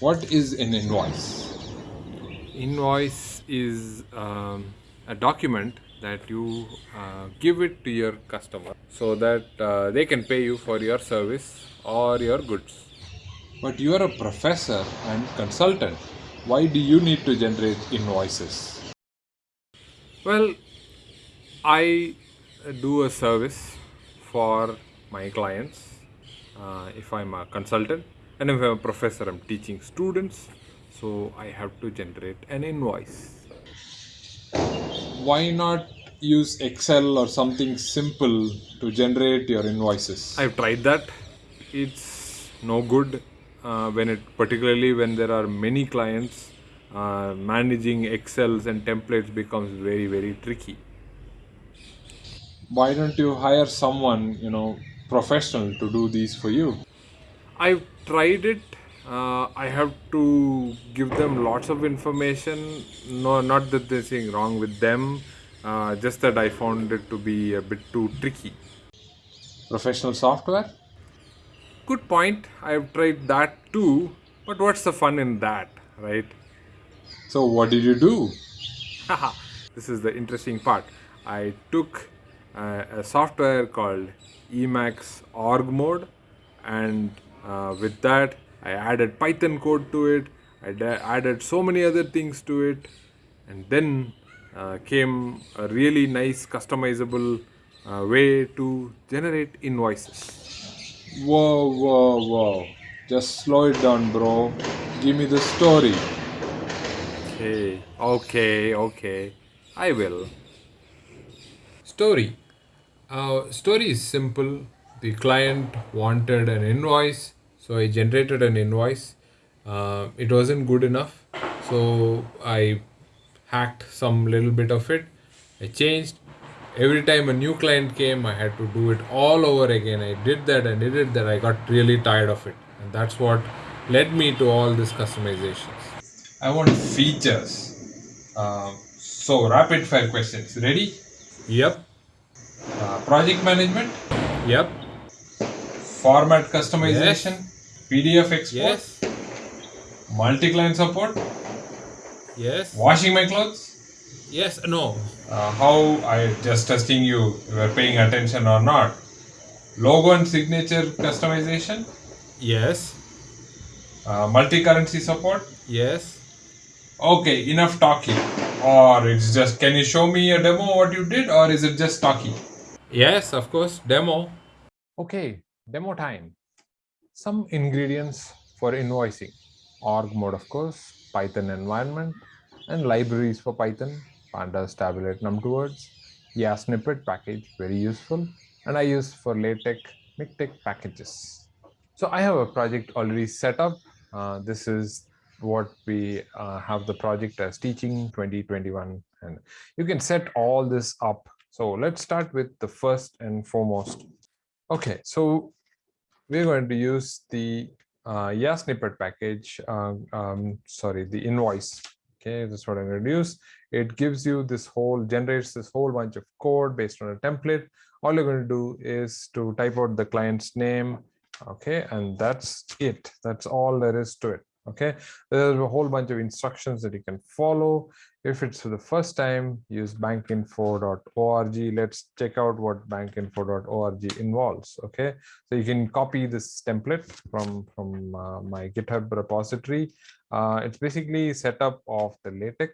What is an invoice? Invoice is um, a document that you uh, give it to your customer so that uh, they can pay you for your service or your goods. But you are a professor and consultant. Why do you need to generate invoices? Well, I do a service for my clients uh, if I'm a consultant and if I'm a professor, I'm teaching students. So I have to generate an invoice. Why not use Excel or something simple to generate your invoices? I've tried that. It's no good uh, when it, particularly when there are many clients. Uh, managing Excels and templates becomes very very tricky. Why don't you hire someone, you know, professional to do these for you? I've tried it. Uh, I have to give them lots of information. No, not that there's anything wrong with them. Uh, just that I found it to be a bit too tricky. Professional software? Good point. I've tried that too. But what's the fun in that, right? So what did you do? this is the interesting part. I took uh, a software called Emacs org mode and uh, with that I added Python code to it. I added so many other things to it and then uh, came a really nice customizable uh, way to generate invoices. Whoa, whoa, whoa. Just slow it down, bro. Give me the story. Okay, okay, okay. I will. Story. Uh, story is simple. The client wanted an invoice, so I generated an invoice. Uh, it wasn't good enough, so I hacked some little bit of it. I changed. Every time a new client came, I had to do it all over again. I did that and did it that I got really tired of it, and that's what led me to all these customizations. I want features. Uh, so, rapid fire questions. Ready? Yep. Uh, project management, Yep. Format customization, PDF export, Yes. multi-client support, Yes. washing my clothes. Yes. No. Uh, how I just testing you, you were paying attention or not. Logo and signature customization, Yes. uh, multi-currency support. Yes. Okay, enough talking. Or it's just, can you show me a demo what you did, or is it just talking? Yes, of course. Demo. Okay, demo time. Some ingredients for invoicing. Org mode, of course, Python environment, and libraries for Python, pandas, tabulate, num2words, yasnippet package, very useful. And I use for LaTeX, MikTeX packages. So I have a project already set up. Uh, this is what we uh, have the project as teaching 2021 and you can set all this up so let's start with the first and foremost okay so we're going to use the uh, yasnippet package uh, um, sorry the invoice. Okay that's what i'm going to use. It gives you this whole generates this whole bunch of code based on a template. All you're going to do is to type out the client's name okay and that's it. That's all there is to it okay? There's a whole bunch of instructions that you can follow. If it's for the first time use bankinfo.org let's check out what bankinfo.org involves okay? So you can copy this template from from uh, my github repository. Uh, it's basically setup of the latex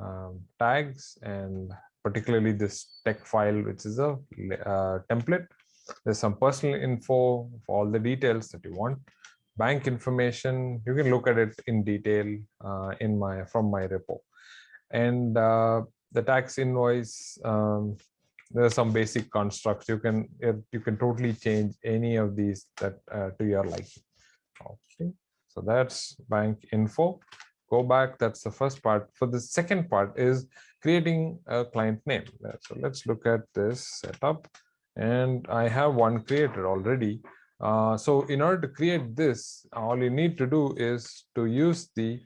um, tags and particularly this tech file which is a uh, template. There's some personal info for all the details that you want bank information you can look at it in detail uh, in my from my repo. And uh, the tax invoice um, there are some basic constructs. You can you can totally change any of these that uh, to your liking. Okay so that's bank info. Go back that's the first part. For the second part is creating a client name. So let's look at this setup. And i have one created already uh, so in order to create this, all you need to do is to use the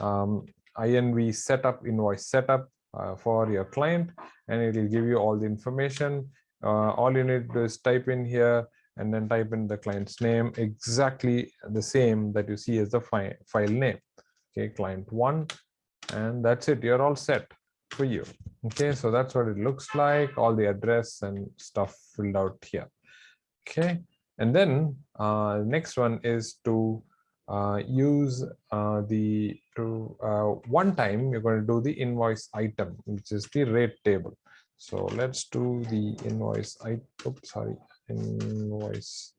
um, INV setup invoice setup uh, for your client, and it will give you all the information. Uh, all you need to do is type in here and then type in the client's name exactly the same that you see as the fi- file name. Okay client one and that's it. You're all set for you. Okay so that's what it looks like all the address and stuff filled out here. Okay and then uh next one is to uh, use uh, the to uh, one time you're going to do the invoice item which is the rate table. So let's do the invoice i oops sorry invoice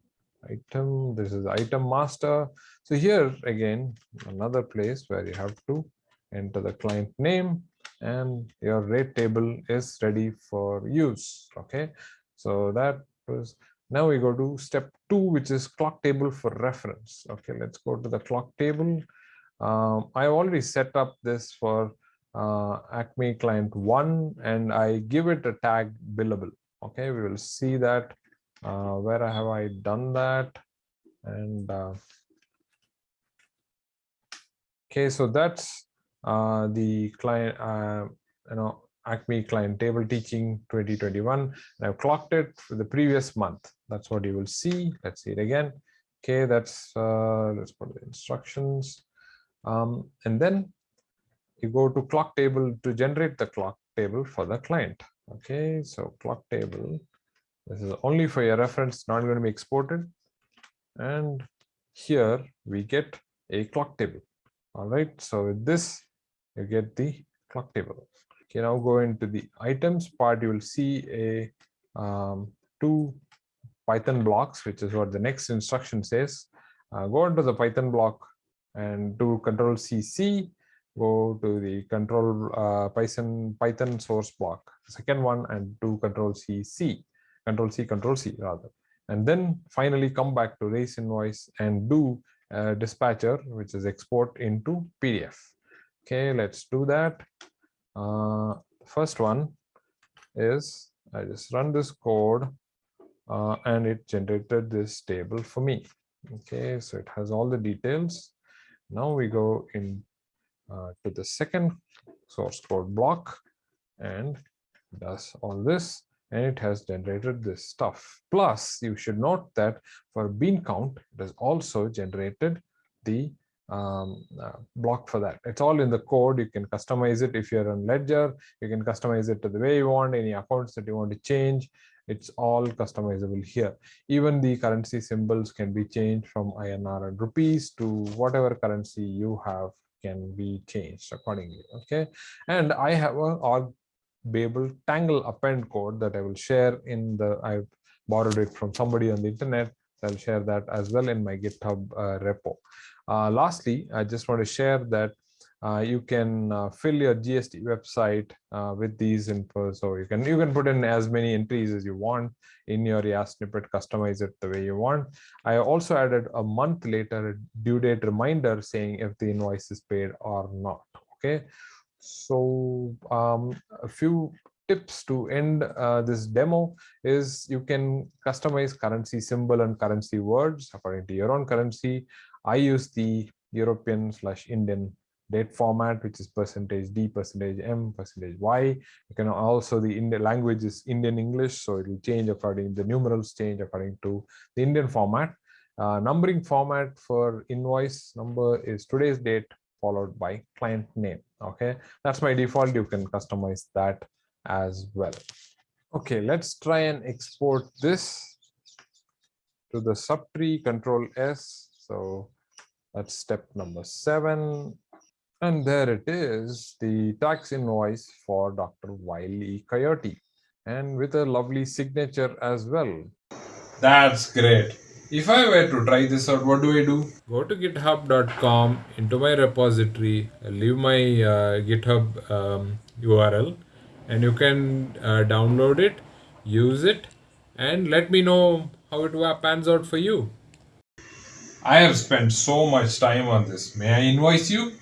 item. This is item master. So here again another place where you have to enter the client name and your rate table is ready for use okay? So that was now we go to step two which is clock table for reference. Okay let's go to the clock table. Um, i already set up this for uh, acme client one and i give it a tag billable. Okay we will see that uh, where have i done that? And uh, okay so that's uh, the client uh, you know acme client table teaching 2021 and i've clocked it for the previous month that's what you will see. Let's see it again. Okay that's uh, let's put the instructions. Um, and then you go to clock table to generate the clock table for the client. Okay so clock table this is only for your reference not going to be exported. And here we get a clock table. All right so with this you get the clock table. Okay now go into the items part you will see a um, two python blocks which is what the next instruction says. Uh, go into the python block and do control cc go to the control uh, python python source block second one and do control cc control c control c rather. And then finally come back to raise invoice and do uh, dispatcher which is export into pdf okay let's do that. Uh, first one is i just run this code uh, and it generated this table for me. Okay so it has all the details. Now we go in uh, to the second source code block and does all this and it has generated this stuff. Plus you should note that for beancount it has also generated the um, uh, block for that. It's all in the code. You can customize it if you're on ledger. You can customize it to the way you want any accounts that you want to change it's all customizable here. Even the currency symbols can be changed from inr and rupees to whatever currency you have can be changed accordingly okay? And i have a org babel tangle append code that i will share in the i've borrowed it from somebody on the internet. So i'll share that as well in my github uh, repo. Uh, lastly i just want to share that uh, you can uh, fill your GST website uh, with these info. So you can you can put in as many entries as you want in your yasnippet, customize it the way you want. I also added a month later due date reminder saying if the invoice is paid or not. Okay, so um, a few tips to end uh, this demo is you can customize currency symbol and currency words according to your own currency. I use the European slash Indian date format, which is percentage D, percentage M, percentage Y. You can also, the Indian language is Indian English, so it will change according, the numerals change according to the Indian format. Uh, numbering format for invoice number is today's date followed by client name. Okay, that's my default. You can customize that as well. Okay, let's try and export this to the subtree control S. So that's step number seven. And there it is, the tax invoice for Dr. Wiley Coyote and with a lovely signature as well. That's great. If I were to try this out, what do I do? Go to github.com into my repository, leave my uh, GitHub um, URL, and you can uh, download it, use it, and let me know how it wa- pans out for you. I have spent so much time on this. May I invoice you?